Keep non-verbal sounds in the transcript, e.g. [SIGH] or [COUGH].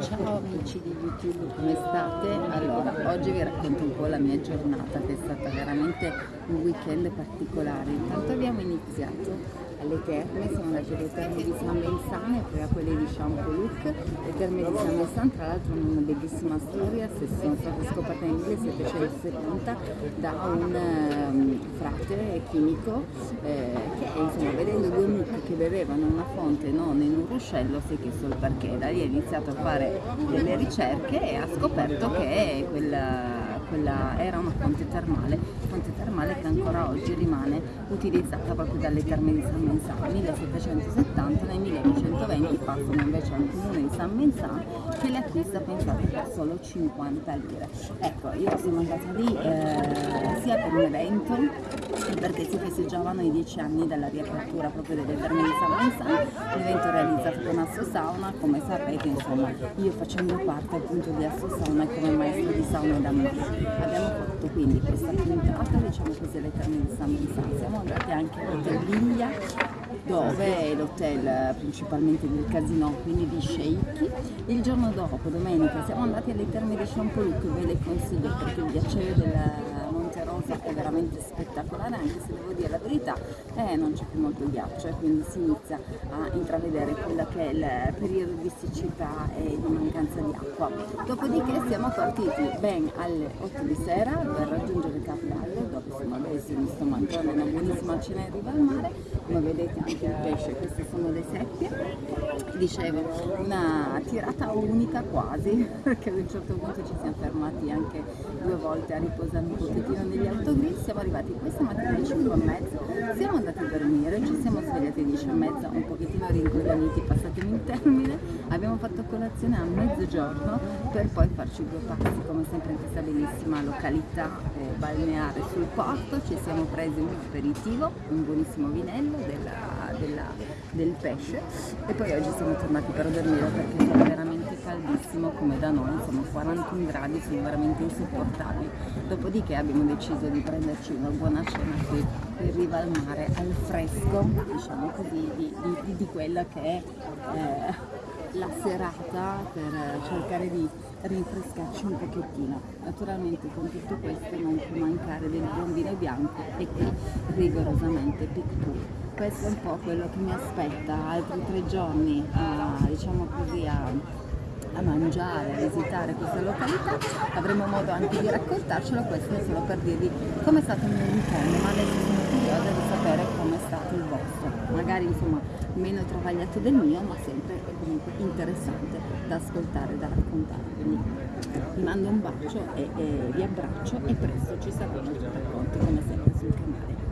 Ciao amici di YouTube, come state? Allora, oggi vi racconto un po' la mia giornata che è stata veramente un weekend particolare. Intanto abbiamo iniziato alle terme, siamo andati alle terme di San Benzano e poi a quelle di Champoluc. Le terme di San Benzano tra l'altro hanno una bellissima storia, se sono state scoperte nel 1770 da un um, frate chimico eh, che insomma vedendo due mucche che bevevano una fonte non in un ruscello si è chiesto il perché, da lì ha iniziato a fare delle ricerche e ha scoperto che quella quella era una fonte termale, fonte termale che ancora oggi rimane utilizzata proprio dalle terme di San Menzano. Nel 1770, 1920 passano invece al comune di San Menzano che le acquista pensate per solo 50 lire. Ecco, io sono andata lì eh, sia per un evento perché si festeggiavano i dieci anni dalla riapertura proprio delle terme di San Menzano, l'evento realizzato con Asso Sauna, come sapete insomma io facendo parte appunto di Asso Sauna come maestro di sauna da me abbiamo fatto quindi questa puntata diciamo così alle terme di San Vincent siamo andati anche all'hotel Viglia dove è l'hotel principalmente del casino quindi di sceicchi il giorno dopo domenica siamo andati alle terme di Champoluc ve le consiglio perché il ghiacciaio del Monte Rosa è veramente spettacolare anche se devo dire la verità eh, non c'è più molto ghiaccio e quindi si inizia a intravedere quello che è il periodo di siccità e di mancanza di acqua. Dopodiché siamo partiti ben alle 8 di sera per raggiungere Capodaglio dove insomma beh, si sto mangiando una buonissima cena in riva al mare come vedete anche il pesce? Queste sono le seppie. Dicevo una tirata unica quasi [LAUGHS] perché ad un certo punto ci siamo fermati anche due volte a riposare un pochettino negli autogrill siamo arrivati questa mattina alle 5 e mezza siamo andati a dormire ci siamo svegliati alle 10 mezza un pochettino rincoglioniti passatemi il termine. Abbiamo fatto colazione a mezzogiorno per poi farci due passi come sempre in questa bellissima località eh, balneare sul porto. Ci siamo presi un aperitivo un buonissimo vinello della, della, del pesce. E poi oggi siamo tornati per dormire perché fa veramente caldissimo come da noi insomma 41 gradi sono veramente insopportabili dopodiché abbiamo deciso di prenderci una buona cena qui in riva al mare al fresco diciamo così di, di, di quella che è eh, la serata per cercare di rinfrescarci un pochettino. Naturalmente con tutto questo non può mancare del buon vino bianco e qui rigorosamente piccola. Questo è un po' quello che mi aspetta, altri tre giorni a, diciamo così, a, a mangiare, a visitare questa località, avremo modo anche di raccontarcelo, questo è solo per dirvi come è stato il mio weekend, ma adesso sono curiosa di sapere è stato il vostro, magari insomma meno travagliato del mio, ma sempre comunque interessante da ascoltare, da raccontare. Quindi vi mando un bacio e, e vi abbraccio e presto ci saranno altri racconti come sempre sul canale.